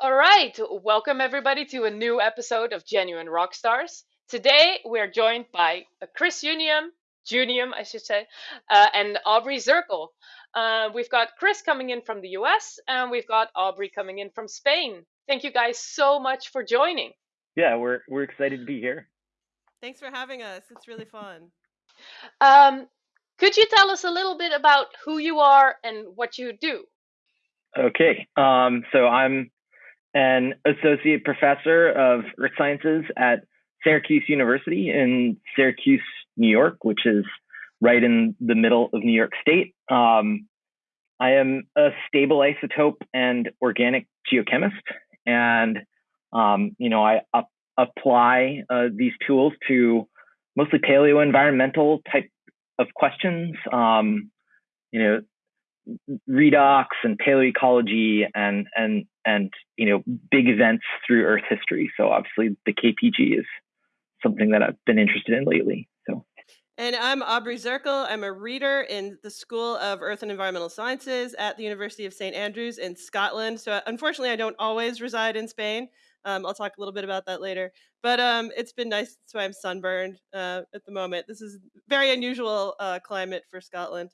All right, welcome everybody to a new episode of Genuine Rock Stars. Today we're joined by uh, Chris Unium, Junium, I should say, uh, and Aubrey Zerkle. Uh, we've got Chris coming in from the US, and we've got Aubrey coming in from Spain. Thank you guys so much for joining. Yeah, we're we're excited to be here. Thanks for having us. It's really fun. Um, could you tell us a little bit about who you are and what you do? Okay, um, so I'm an associate professor of earth sciences at Syracuse University in Syracuse, New York, which is right in the middle of New York State. Um, I am a stable isotope and organic geochemist, and um, you know I up, apply uh, these tools to mostly paleo environmental type of questions. Um, you know, redox and paleoecology and and and you know big events through Earth history. So obviously the KPG is something that I've been interested in lately. So. And I'm Aubrey Zerkle. I'm a reader in the School of Earth and Environmental Sciences at the University of St Andrews in Scotland. So unfortunately, I don't always reside in Spain. Um, I'll talk a little bit about that later. But um, it's been nice. That's why I'm sunburned uh, at the moment. This is very unusual uh, climate for Scotland.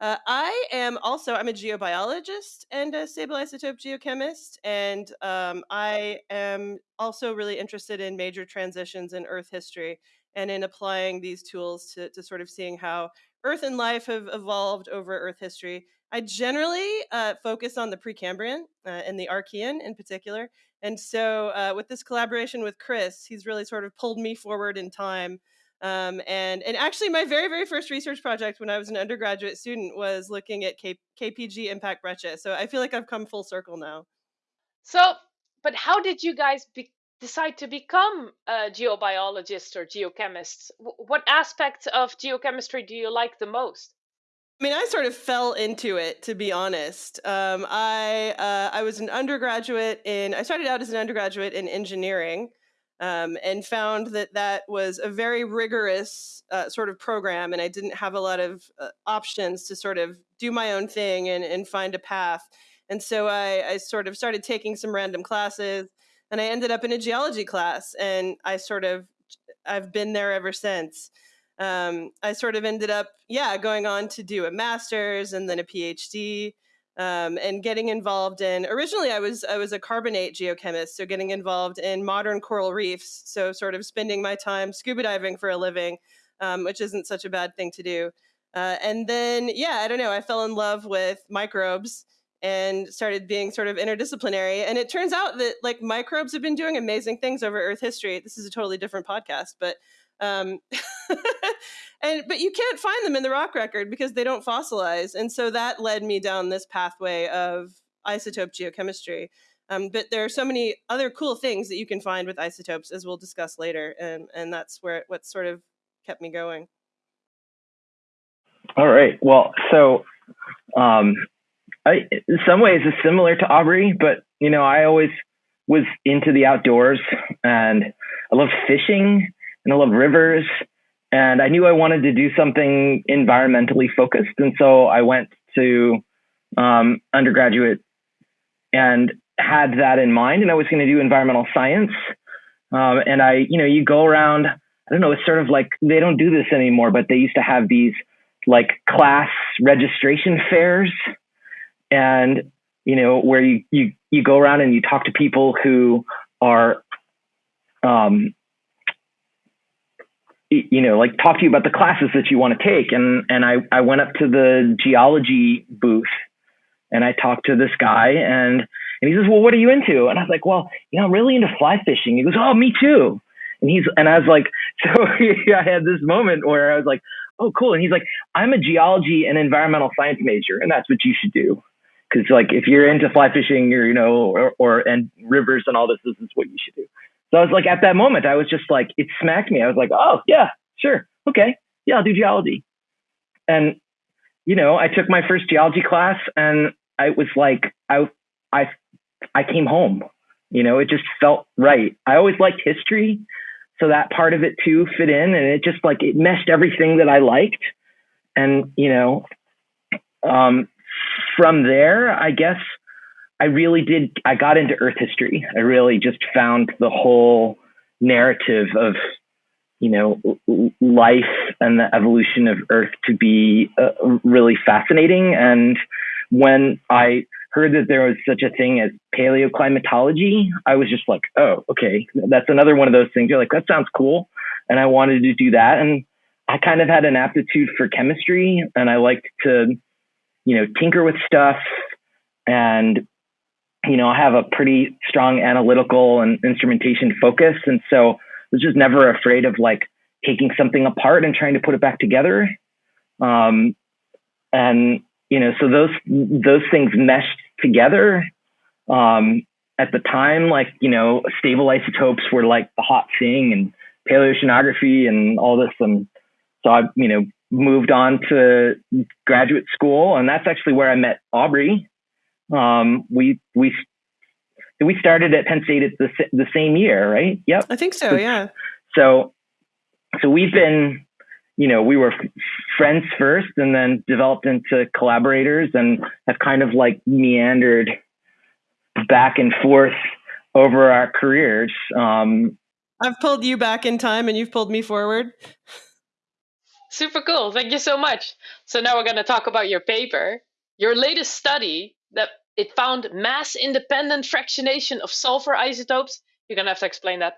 Uh, I am also I'm a geobiologist and a stable isotope geochemist, and um, I am also really interested in major transitions in Earth history and in applying these tools to, to sort of seeing how Earth and life have evolved over Earth history. I generally uh, focus on the Precambrian uh, and the Archean in particular, and so uh, with this collaboration with Chris, he's really sort of pulled me forward in time um, and and actually, my very very first research project when I was an undergraduate student was looking at K- KPG impact breccia. So I feel like I've come full circle now. So, but how did you guys be- decide to become a geobiologist or geochemist? W- what aspects of geochemistry do you like the most? I mean, I sort of fell into it, to be honest. Um, I uh, I was an undergraduate in. I started out as an undergraduate in engineering, um, and found that that was a very rigorous uh, sort of program, and I didn't have a lot of uh, options to sort of do my own thing and, and find a path. And so I, I sort of started taking some random classes, and I ended up in a geology class, and I sort of I've been there ever since. Um, I sort of ended up, yeah, going on to do a master's and then a PhD um, and getting involved in originally I was I was a carbonate geochemist, so getting involved in modern coral reefs, so sort of spending my time scuba diving for a living, um, which isn't such a bad thing to do. Uh, and then yeah, I don't know, I fell in love with microbes and started being sort of interdisciplinary. And it turns out that like microbes have been doing amazing things over Earth history. This is a totally different podcast, but um, and but you can't find them in the rock record because they don't fossilize, and so that led me down this pathway of isotope geochemistry. Um, but there are so many other cool things that you can find with isotopes, as we'll discuss later, and and that's where what sort of kept me going. All right. Well, so um, I, in some ways, it's similar to Aubrey, but you know, I always was into the outdoors, and I love fishing and I love rivers. And I knew I wanted to do something environmentally focused. And so I went to um, undergraduate and had that in mind. And I was going to do environmental science. Um, and I, you know, you go around, I don't know, it's sort of like they don't do this anymore, but they used to have these like class registration fairs. And, you know, where you, you, you go around and you talk to people who are um, you know, like talk to you about the classes that you want to take. And, and I, I went up to the geology booth and I talked to this guy and, and he says, well, what are you into? And I was like, well, you know, I'm really into fly fishing. He goes, oh, me too. And he's, and I was like, so I had this moment where I was like, oh, cool. And he's like, I'm a geology and environmental science major, and that's what you should do. Cause like, if you're into fly fishing or, you know, or, or, and rivers and all this, this is what you should do. So I was like, at that moment, I was just like, it smacked me. I was like, oh, yeah, sure. Okay. Yeah, I'll do geology. And, you know, I took my first geology class and I was like, I, I, I came home. You know, it just felt right. I always liked history. So that part of it too fit in and it just like, it meshed everything that I liked. And, you know, um, from there, I guess I really did. I got into Earth history. I really just found the whole narrative of you know life and the evolution of Earth to be uh, really fascinating. And when I heard that there was such a thing as paleoclimatology, I was just like, oh, okay, that's another one of those things. You're like, that sounds cool, and I wanted to do that. And I kind of had an aptitude for chemistry, and I liked to, you know, tinker with stuff and you know, I have a pretty strong analytical and instrumentation focus. And so I was just never afraid of like taking something apart and trying to put it back together. Um, and, you know, so those, those things meshed together. Um, at the time, like, you know, stable isotopes were like the hot thing and paleoceanography and all this. And so I, you know, moved on to graduate school and that's actually where I met Aubrey. Um, we we we started at Penn State at the the same year, right? Yep. I think so. Yeah. So so we've been, you know, we were friends first, and then developed into collaborators, and have kind of like meandered back and forth over our careers. Um, I've pulled you back in time, and you've pulled me forward. Super cool. Thank you so much. So now we're going to talk about your paper. Your latest study that it found mass independent fractionation of sulfur isotopes. You're gonna have to explain that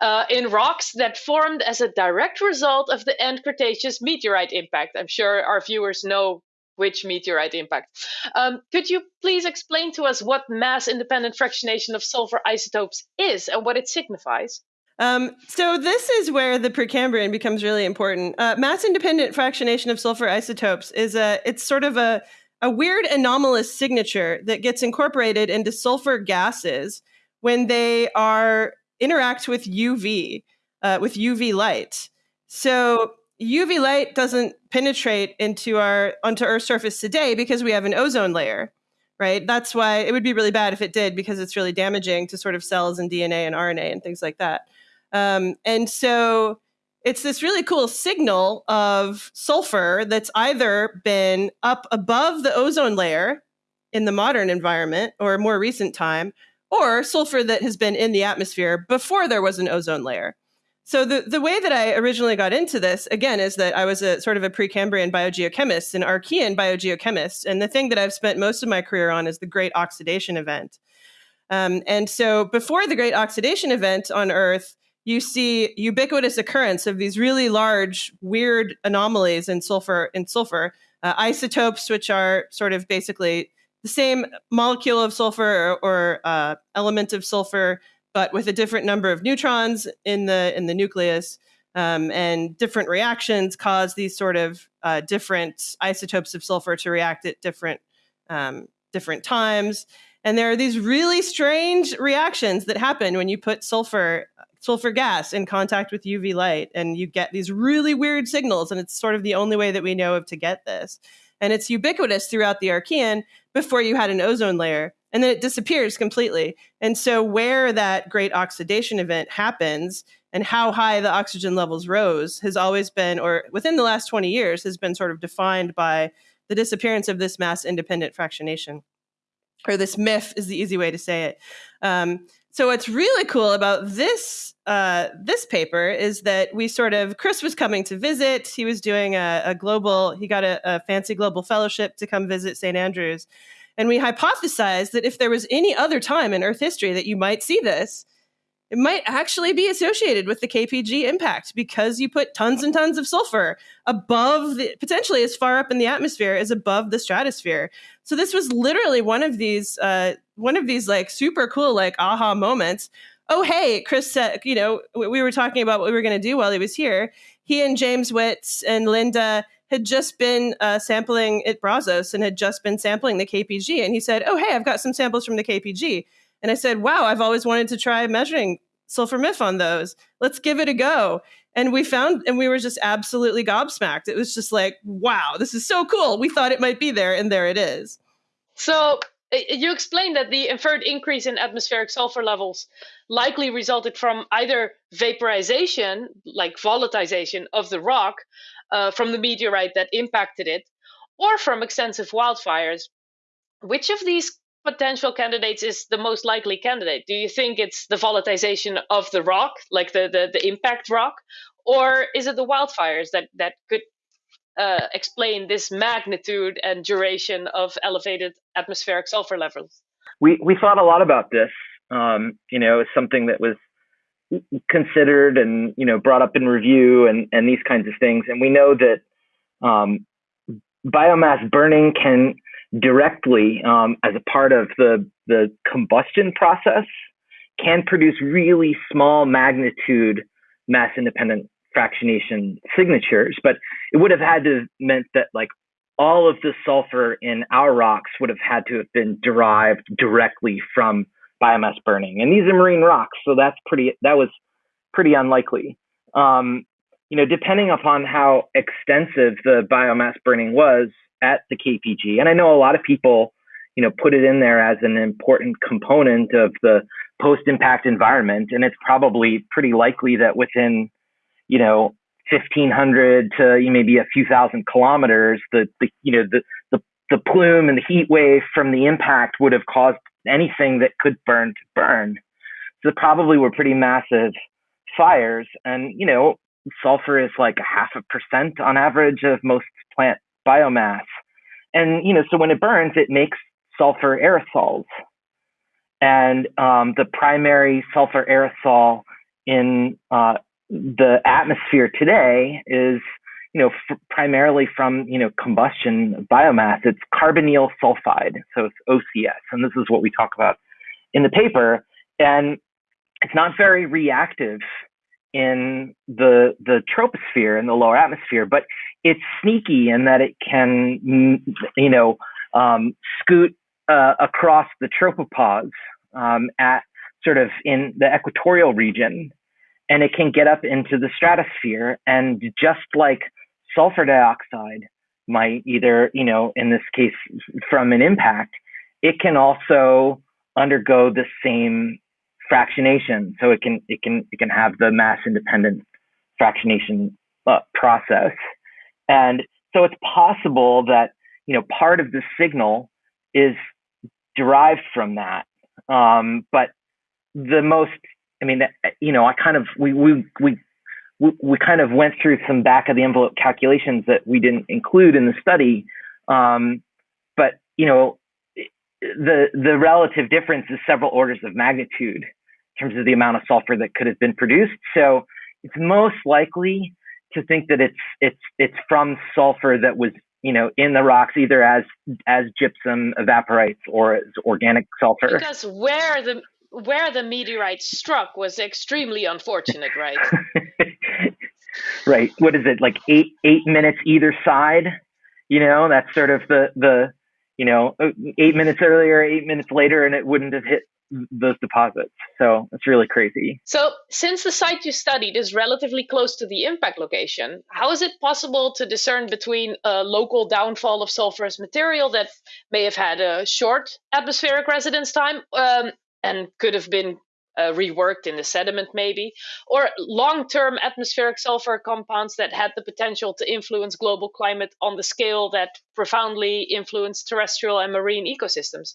uh, in rocks that formed as a direct result of the end Cretaceous meteorite impact. I'm sure our viewers know which meteorite impact. Um, could you please explain to us what mass independent fractionation of sulfur isotopes is and what it signifies? Um, so this is where the Precambrian becomes really important. Uh, mass independent fractionation of sulfur isotopes is a it's sort of a a weird anomalous signature that gets incorporated into sulfur gases when they are interact with UV, uh, with UV light. So UV light doesn't penetrate into our onto Earth's surface today because we have an ozone layer, right? That's why it would be really bad if it did because it's really damaging to sort of cells and DNA and RNA and things like that. Um, and so it's this really cool signal of sulfur that's either been up above the ozone layer in the modern environment or more recent time, or sulfur that has been in the atmosphere before there was an ozone layer. So the, the way that I originally got into this, again, is that I was a sort of a Precambrian biogeochemist, an Archean biogeochemist. And the thing that I've spent most of my career on is the Great Oxidation Event. Um, and so before the Great Oxidation Event on Earth, you see ubiquitous occurrence of these really large, weird anomalies in sulfur in sulfur uh, isotopes, which are sort of basically the same molecule of sulfur or, or uh, element of sulfur, but with a different number of neutrons in the in the nucleus. Um, and different reactions cause these sort of uh, different isotopes of sulfur to react at different um, different times. And there are these really strange reactions that happen when you put sulfur sulfur gas in contact with UV light, and you get these really weird signals. And it's sort of the only way that we know of to get this. And it's ubiquitous throughout the Archean before you had an ozone layer, and then it disappears completely. And so, where that great oxidation event happens and how high the oxygen levels rose has always been, or within the last 20 years, has been sort of defined by the disappearance of this mass independent fractionation or this MIF is the easy way to say it. Um, so what's really cool about this uh, this paper is that we sort of Chris was coming to visit. He was doing a, a global. He got a, a fancy global fellowship to come visit St Andrews, and we hypothesized that if there was any other time in Earth history that you might see this, it might actually be associated with the KPG impact because you put tons and tons of sulfur above the, potentially as far up in the atmosphere as above the stratosphere. So this was literally one of these uh, one of these like super cool like aha moments. Oh hey, Chris said you know we were talking about what we were going to do while he was here. He and James Witts and Linda had just been uh, sampling at Brazos and had just been sampling the KPG, and he said, "Oh hey, I've got some samples from the KPG." And I said, wow, I've always wanted to try measuring sulfur MIF on those. Let's give it a go. And we found, and we were just absolutely gobsmacked. It was just like, wow, this is so cool. We thought it might be there, and there it is. So you explained that the inferred increase in atmospheric sulfur levels likely resulted from either vaporization, like volatilization of the rock uh, from the meteorite that impacted it, or from extensive wildfires. Which of these potential candidates is the most likely candidate? Do you think it's the volatilization of the rock, like the, the, the impact rock, or is it the wildfires that, that could uh, explain this magnitude and duration of elevated atmospheric sulfur levels? We, we thought a lot about this. Um, you know, something that was considered and you know brought up in review and and these kinds of things and we know that um, biomass burning can directly um, as a part of the the combustion process can produce really small magnitude mass independent fractionation signatures but it would have had to have meant that like all of the sulfur in our rocks would have had to have been derived directly from biomass burning and these are marine rocks so that's pretty that was pretty unlikely um, you know depending upon how extensive the biomass burning was at the KPG. And I know a lot of people, you know, put it in there as an important component of the post impact environment. And it's probably pretty likely that within, you know, 1500 to maybe a few thousand kilometers, the, the you know, the, the, the plume and the heat wave from the impact would have caused anything that could burn to burn. So probably were pretty massive fires. And, you know, sulfur is like a half a percent on average of most plant biomass. And, you know, so when it burns, it makes sulfur aerosols. And um, the primary sulfur aerosol in uh, the atmosphere today is, you know, f- primarily from, you know, combustion biomass. It's carbonyl sulfide. So it's OCS. And this is what we talk about in the paper. And it's not very reactive in the the troposphere in the lower atmosphere, but it's sneaky in that it can you know um, scoot uh, across the tropopause um, at sort of in the equatorial region, and it can get up into the stratosphere. And just like sulfur dioxide might either you know in this case from an impact, it can also undergo the same fractionation. So it can it can it can have the mass independent fractionation uh, process, and so it's possible that you know part of the signal is derived from that. Um, but the most, I mean, you know, I kind of we we we we, kind of went through some back of the envelope calculations that we didn't include in the study. Um, but you know, the the relative difference is several orders of magnitude in terms of the amount of sulfur that could have been produced. So it's most likely to think that it's it's it's from sulfur that was you know in the rocks either as as gypsum evaporites or as organic sulfur. Because where the where the meteorite struck was extremely unfortunate, right? right. What is it like eight eight minutes either side? You know, that's sort of the the you know eight minutes earlier, eight minutes later, and it wouldn't have hit those deposits. So it's really crazy. So, since the site you studied is relatively close to the impact location, how is it possible to discern between a local downfall of sulfurous material that may have had a short atmospheric residence time um, and could have been uh, reworked in the sediment, maybe, or long term atmospheric sulfur compounds that had the potential to influence global climate on the scale that profoundly influenced terrestrial and marine ecosystems?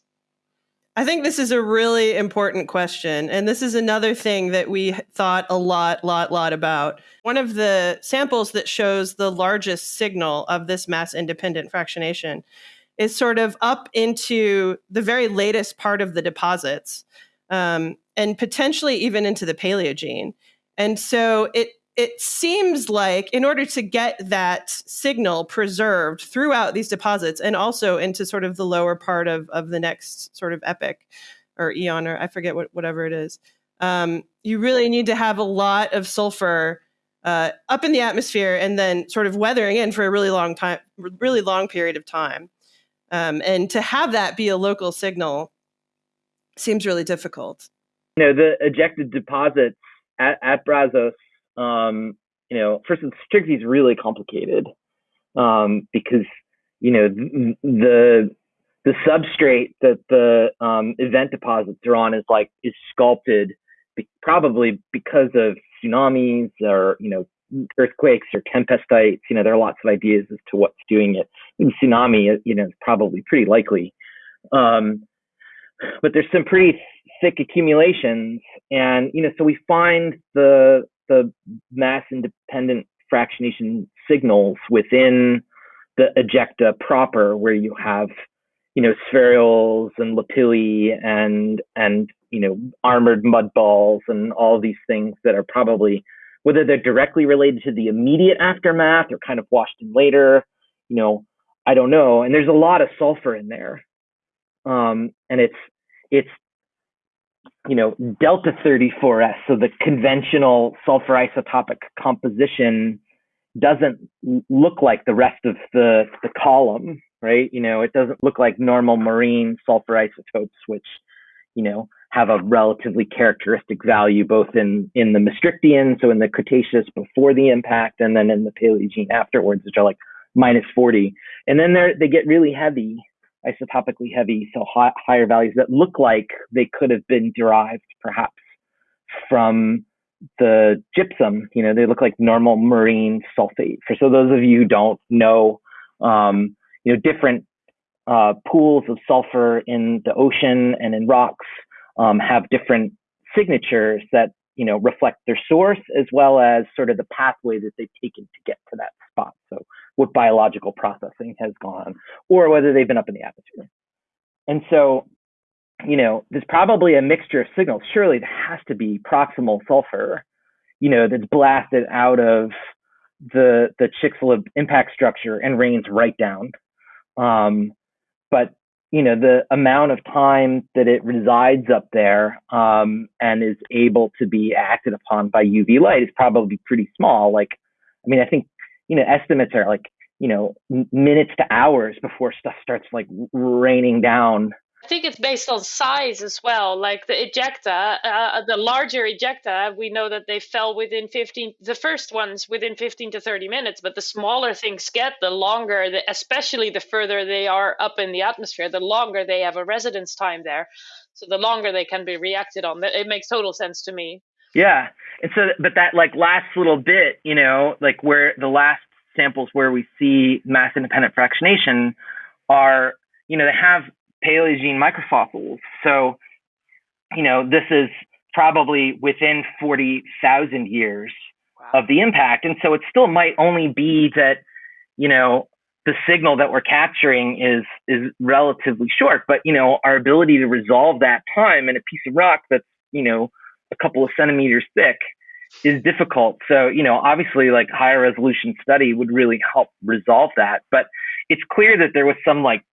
I think this is a really important question. And this is another thing that we thought a lot, lot, lot about. One of the samples that shows the largest signal of this mass independent fractionation is sort of up into the very latest part of the deposits um, and potentially even into the Paleogene. And so it it seems like in order to get that signal preserved throughout these deposits and also into sort of the lower part of, of the next sort of epoch or eon or i forget what whatever it is um, you really need to have a lot of sulfur uh, up in the atmosphere and then sort of weathering in for a really long time really long period of time um, and to have that be a local signal seems really difficult. You know the ejected deposits at, at brazos um, you know, first, the strictly is really complicated um, because you know the the substrate that the um, event deposits are on is like is sculpted be- probably because of tsunamis or you know earthquakes or tempestites. You know, there are lots of ideas as to what's doing it. Tsunami, you know, is probably pretty likely. Um, but there's some pretty thick accumulations, and you know, so we find the the mass independent fractionation signals within the ejecta proper, where you have you know spherules and lapilli and and you know armored mud balls and all these things that are probably whether they're directly related to the immediate aftermath or kind of washed in later, you know, I don't know. And there's a lot of sulfur in there. Um, and it's it's you know delta 34s so the conventional sulfur isotopic composition doesn't look like the rest of the the column right you know it doesn't look like normal marine sulfur isotopes which you know have a relatively characteristic value both in in the Maastrichtian, so in the Cretaceous before the impact, and then in the Paleogene afterwards, which are like minus 40. And then they get really heavy, isotopically heavy, so high, higher values that look like they could have been derived perhaps from the gypsum. You know, they look like normal marine sulfate. For so those of you who don't know, um, you know, different uh, pools of sulfur in the ocean and in rocks um, have different signatures that you know reflect their source as well as sort of the pathway that they've taken to get to that spot. So what biological processing has gone, or whether they've been up in the atmosphere. And so, you know, there's probably a mixture of signals. Surely there has to be proximal sulfur, you know, that's blasted out of the the Chicxulub impact structure and rains right down. Um, but you know the amount of time that it resides up there um, and is able to be acted upon by UV light is probably pretty small. Like, I mean, I think you know estimates are like you know minutes to hours before stuff starts like raining down I think it's based on size as well. Like the ejecta, uh, the larger ejecta, we know that they fell within 15, the first ones within 15 to 30 minutes, but the smaller things get, the longer, the, especially the further they are up in the atmosphere, the longer they have a residence time there. So the longer they can be reacted on. It makes total sense to me. Yeah. And so, but that like last little bit, you know, like where the last samples where we see mass independent fractionation are, you know, they have Paleogene microfossils. So, you know, this is probably within 40,000 years wow. of the impact. And so it still might only be that, you know, the signal that we're capturing is is relatively short, but you know, our ability to resolve that time in a piece of rock that's, you know, a couple of centimeters thick is difficult. So, you know, obviously like higher resolution study would really help resolve that. But it's clear that there was some like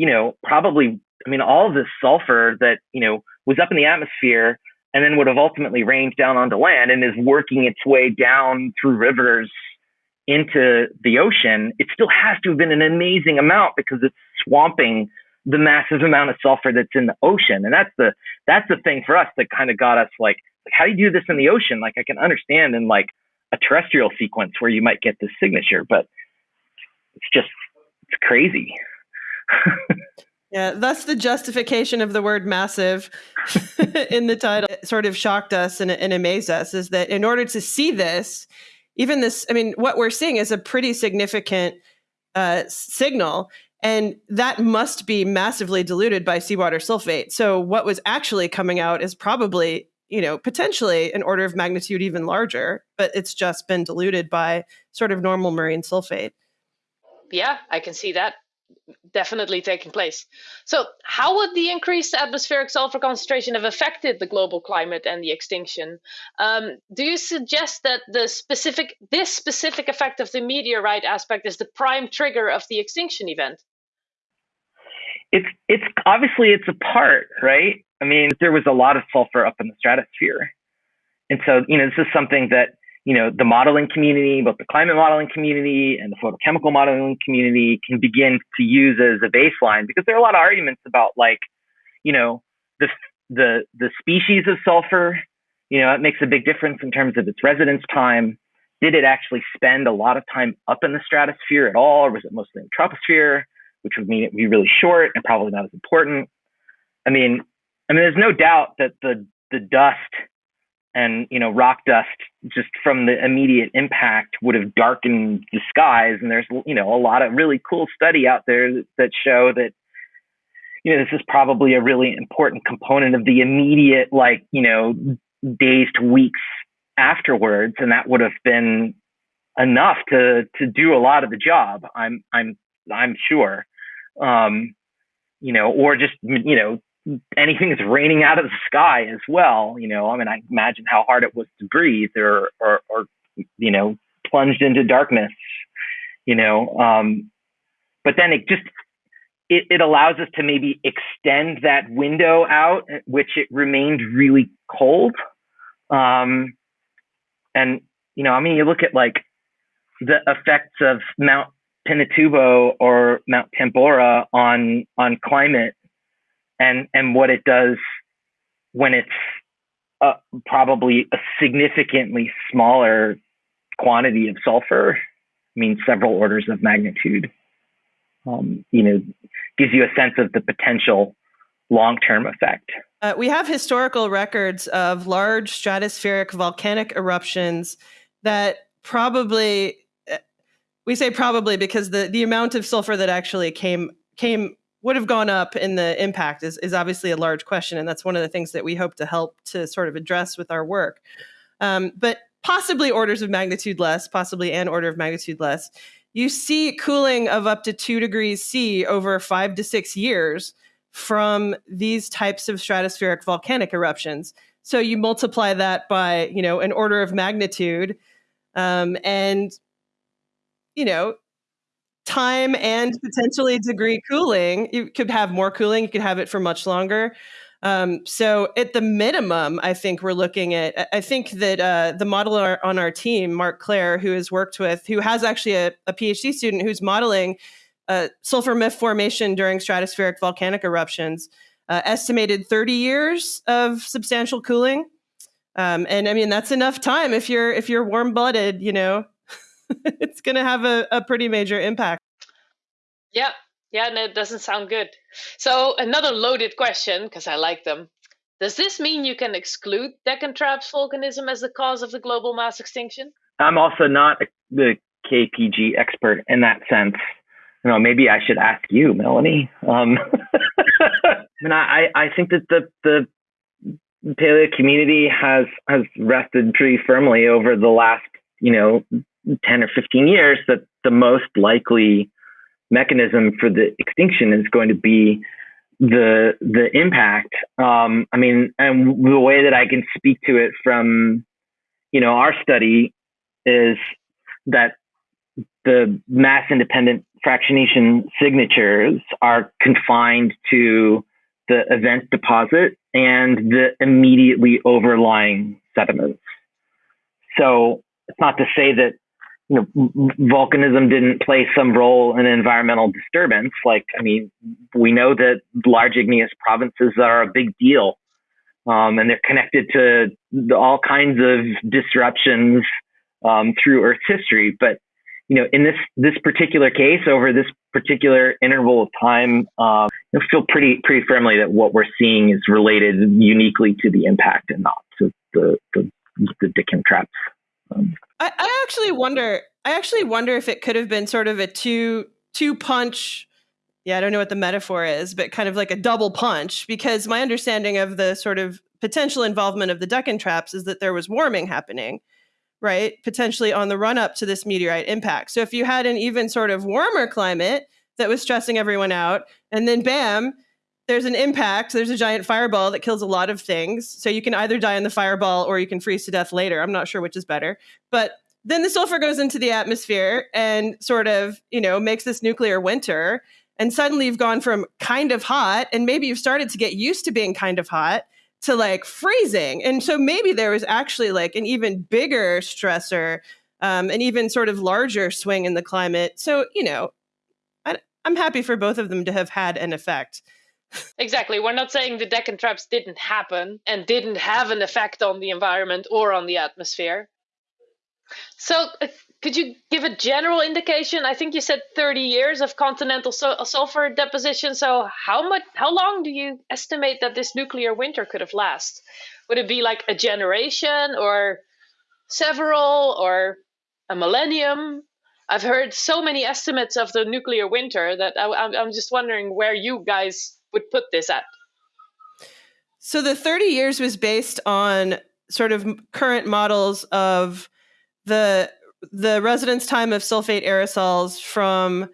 you know, probably, I mean, all of this sulfur that, you know, was up in the atmosphere and then would have ultimately rained down onto land and is working its way down through rivers into the ocean, it still has to have been an amazing amount because it's swamping the massive amount of sulfur that's in the ocean. And that's the that's the thing for us that kind of got us like, like how do you do this in the ocean? Like I can understand in like a terrestrial sequence where you might get this signature, but it's just it's crazy. yeah, that's the justification of the word massive in the title. It sort of shocked us and, and amazed us is that in order to see this, even this, I mean, what we're seeing is a pretty significant uh, signal. And that must be massively diluted by seawater sulfate. So, what was actually coming out is probably, you know, potentially an order of magnitude even larger, but it's just been diluted by sort of normal marine sulfate. Yeah, I can see that definitely taking place. So, how would the increased atmospheric sulfur concentration have affected the global climate and the extinction? Um, do you suggest that the specific this specific effect of the meteorite aspect is the prime trigger of the extinction event? It's it's obviously it's a part, right? I mean, there was a lot of sulfur up in the stratosphere, and so you know this is something that you know, the modeling community, both the climate modeling community and the photochemical modeling community can begin to use as a baseline because there are a lot of arguments about like, you know, the, the, the species of sulfur, you know, it makes a big difference in terms of its residence time. Did it actually spend a lot of time up in the stratosphere at all, or was it mostly in the troposphere, which would mean it would be really short and probably not as important? I mean, I mean, there's no doubt that the the dust and you know rock dust just from the immediate impact would have darkened the skies and there's you know a lot of really cool study out there that, show that you know, this is probably a really important component of the immediate, like, you know, days to weeks afterwards. And that would have been enough to, to do a lot of the job. I'm, I'm, I'm sure. Um, you know, or just, you know, anything that's raining out of the sky as well. You know, I mean, I imagine how hard it was to breathe or, or, or you know, plunged into darkness, you know. Um, but then it just it, it allows us to maybe extend that window out, which it remained really cold. Um, and you know, I mean, you look at like the effects of Mount Pinatubo or Mount Tambora on on climate, and and what it does when it's uh, probably a significantly smaller quantity of sulfur. I mean, several orders of magnitude um, you know, gives you a sense of the potential long term effect. Uh, we have historical records of large stratospheric volcanic eruptions that probably uh, we say probably because the the amount of sulfur that actually came came would have gone up in the impact is, is obviously a large question and that's one of the things that we hope to help to sort of address with our work um, but possibly orders of magnitude less possibly an order of magnitude less you see cooling of up to two degrees C over five to six years from these types of stratospheric volcanic eruptions. So you multiply that by, you know, an order of magnitude, um, and you know, time and potentially degree cooling. You could have more cooling. You could have it for much longer. Um, so at the minimum, I think we're looking at. I think that uh, the modeler on our team, Mark Claire, who has worked with, who has actually a, a PhD student who's modeling uh, sulfur MIF formation during stratospheric volcanic eruptions, uh, estimated 30 years of substantial cooling. Um, and I mean that's enough time if you're if you're warm blooded, you know, it's going to have a, a pretty major impact. Yeah, yeah, no, it doesn't sound good. So another loaded question, because I like them. Does this mean you can exclude Deccan Traps volcanism as the cause of the global mass extinction? I'm also not the KPG expert in that sense. You know, maybe I should ask you, Melanie. Um, I mean, I, I think that the the paleo community has has rested pretty firmly over the last, you know, ten or fifteen years that the most likely mechanism for the extinction is going to be the the impact. Um, I mean, and the way that I can speak to it from, you know, our study is that the mass independent fractionation signatures are confined to the event deposit and the immediately overlying sediments. So it's not to say that you know, volcanism didn't play some role in environmental disturbance. Like, I mean, we know that large igneous provinces are a big deal, um, and they're connected to all kinds of disruptions um, through Earth's history. But you know, in this this particular case, over this particular interval of time, um, I feel pretty pretty firmly that what we're seeing is related uniquely to the impact and not to the the, the Deccan traps. Um, I, I actually wonder. I actually wonder if it could have been sort of a two two punch. Yeah, I don't know what the metaphor is, but kind of like a double punch. Because my understanding of the sort of potential involvement of the Deccan traps is that there was warming happening, right? Potentially on the run up to this meteorite impact. So if you had an even sort of warmer climate that was stressing everyone out, and then bam, there's an impact. There's a giant fireball that kills a lot of things. So you can either die in the fireball or you can freeze to death later. I'm not sure which is better. But then the sulfur goes into the atmosphere and sort of, you know, makes this nuclear winter. And suddenly you've gone from kind of hot, and maybe you've started to get used to being kind of hot to like freezing. And so maybe there was actually like an even bigger stressor, um, an even sort of larger swing in the climate. So, you know, I, I'm happy for both of them to have had an effect. Exactly. We're not saying the Deccan traps didn't happen and didn't have an effect on the environment or on the atmosphere. So, uh, could you give a general indication? I think you said 30 years of continental uh, sulfur deposition. So, how much, how long do you estimate that this nuclear winter could have lasted? Would it be like a generation or several or a millennium? I've heard so many estimates of the nuclear winter that I, I'm just wondering where you guys would put this at? So the 30 years was based on sort of current models of the the residence time of sulfate aerosols from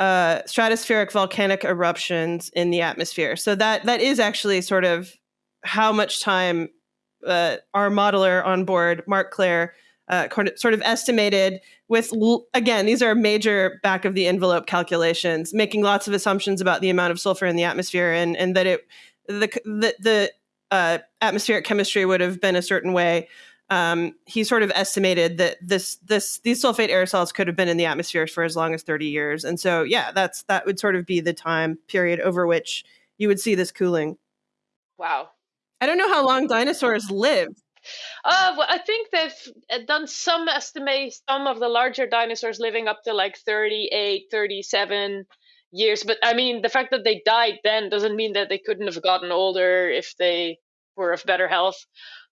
uh, stratospheric volcanic eruptions in the atmosphere. So that that is actually sort of how much time uh, our modeler on board, Mark Claire, uh, sort of estimated with again these are major back of the envelope calculations, making lots of assumptions about the amount of sulfur in the atmosphere and and that it the the, the uh, atmospheric chemistry would have been a certain way. Um, he sort of estimated that this this these sulfate aerosols could have been in the atmosphere for as long as 30 years. And so yeah that's that would sort of be the time period over which you would see this cooling. Wow. I don't know how long dinosaurs lived uh, well, I think they've uh, done some estimates, some of the larger dinosaurs living up to like 38, 37 years. But I mean, the fact that they died then doesn't mean that they couldn't have gotten older if they were of better health.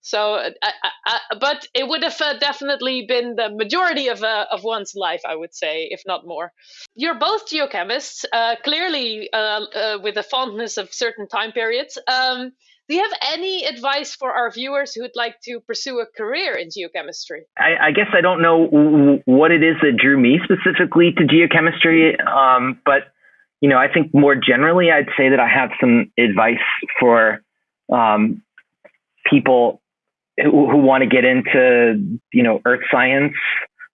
So, uh, I, I, but it would have uh, definitely been the majority of uh, of one's life, I would say, if not more. You're both geochemists, uh, clearly uh, uh, with a fondness of certain time periods. Um, do you have any advice for our viewers who would like to pursue a career in geochemistry? I, I guess I don't know what it is that drew me specifically to geochemistry, um, but you know, I think more generally, I'd say that I have some advice for um, people who, who want to get into you know earth science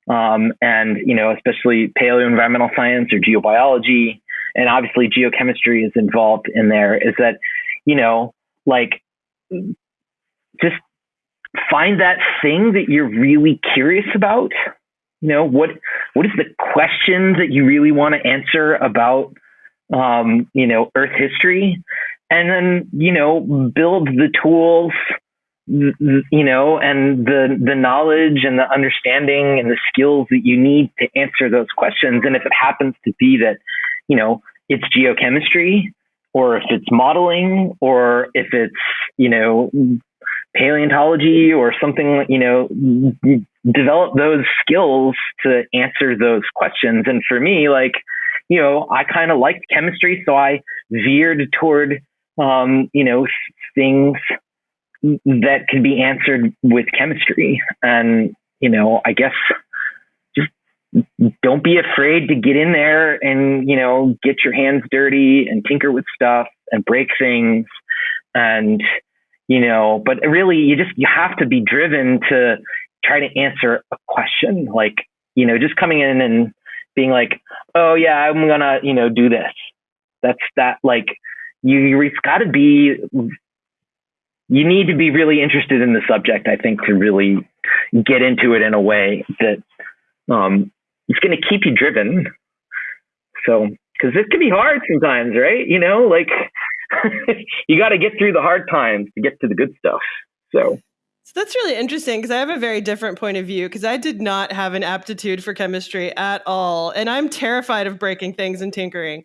um, and you know especially paleo environmental science or geobiology and obviously geochemistry is involved in there is that you know like just find that thing that you're really curious about you know what what is the question that you really want to answer about um, you know earth history and then you know build the tools you know, and the the knowledge and the understanding and the skills that you need to answer those questions. And if it happens to be that, you know, it's geochemistry, or if it's modeling, or if it's you know paleontology or something, you know, develop those skills to answer those questions. And for me, like, you know, I kind of liked chemistry, so I veered toward, um, you know, things that can be answered with chemistry. And, you know, I guess don't be afraid to get in there and, you know, get your hands dirty and tinker with stuff and break things. And, you know, but really you just, you have to be driven to try to answer a question. Like, you know, just coming in and being like, oh yeah, I'm gonna, you know, do this. That's that like you, it's got to be you need to be really interested in the subject, I think, to really get into it in a way that um, it's going to keep you driven. So, because this can be hard sometimes, right? You know, like you got to get through the hard times to get to the good stuff. So. So that's really interesting because I have a very different point of view because I did not have an aptitude for chemistry at all. And I'm terrified of breaking things and tinkering.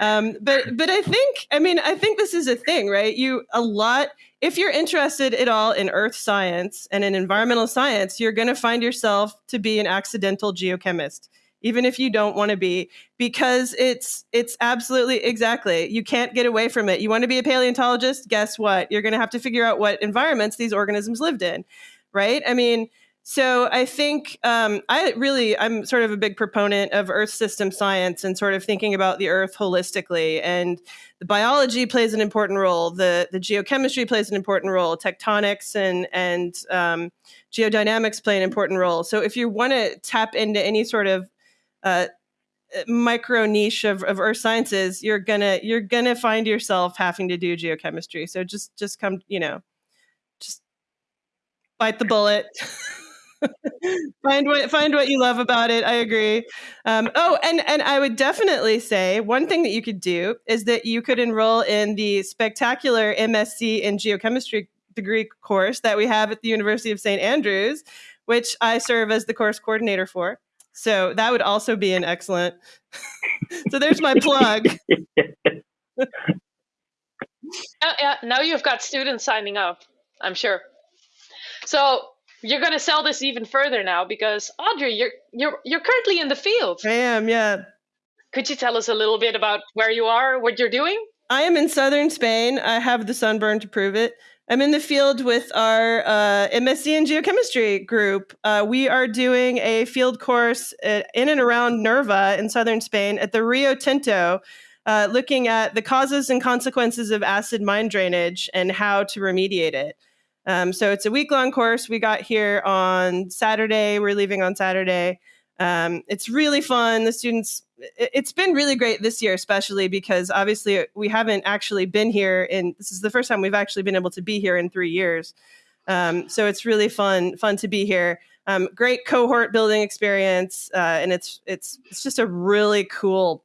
Um, but but I think I mean I think this is a thing, right? You a lot if you're interested at all in earth science and in environmental science, you're going to find yourself to be an accidental geochemist even if you don't want to be because it's it's absolutely exactly you can't get away from it. You want to be a paleontologist? Guess what? You're going to have to figure out what environments these organisms lived in right? I mean so I think um, I really I'm sort of a big proponent of Earth system science and sort of thinking about the Earth holistically. And the biology plays an important role. The the geochemistry plays an important role. Tectonics and and um, geodynamics play an important role. So if you want to tap into any sort of uh, micro niche of, of earth sciences you're gonna you're gonna find yourself having to do geochemistry so just just come you know just bite the bullet find what find what you love about it. I agree. Um, oh, and and I would definitely say one thing that you could do is that you could enroll in the spectacular MSc in geochemistry degree course that we have at the University of St Andrews, which I serve as the course coordinator for. So that would also be an excellent. so there's my plug. uh, yeah, now you've got students signing up. I'm sure. So you're going to sell this even further now because Audrey, you're you're you're currently in the field. I am, yeah. Could you tell us a little bit about where you are, what you're doing? I am in southern Spain. I have the sunburn to prove it. I'm in the field with our uh, MSc in geochemistry group. Uh, we are doing a field course in and around Nerva in southern Spain at the Rio Tinto, uh, looking at the causes and consequences of acid mine drainage and how to remediate it. Um, so it's a week long course. We got here on Saturday. We're leaving on Saturday. Um, it's really fun. The students, it's been really great this year, especially because obviously we haven't actually been here in. This is the first time we've actually been able to be here in three years. Um, so it's really fun, fun to be here. Um, great cohort building experience, uh, and it's it's it's just a really cool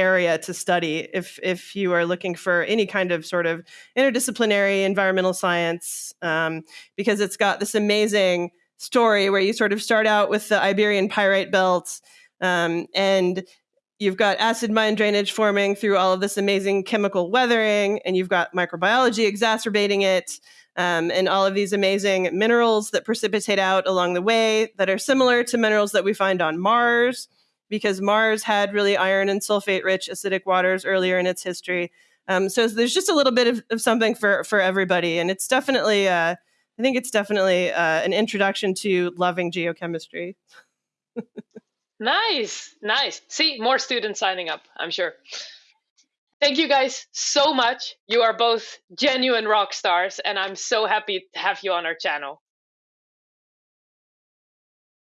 area to study if if you are looking for any kind of sort of interdisciplinary environmental science, um, because it's got this amazing story where you sort of start out with the Iberian Pyrite Belt um, and you've got acid mine drainage forming through all of this amazing chemical weathering, and you've got microbiology exacerbating it, um, and all of these amazing minerals that precipitate out along the way that are similar to minerals that we find on Mars, because Mars had really iron and sulfate rich acidic waters earlier in its history. Um, so there's just a little bit of, of, something for for everybody, and it's definitely. Uh, I think it's definitely uh, an introduction to loving geochemistry. nice, nice. See, more students signing up, I'm sure. Thank you guys so much. You are both genuine rock stars, and I'm so happy to have you on our channel.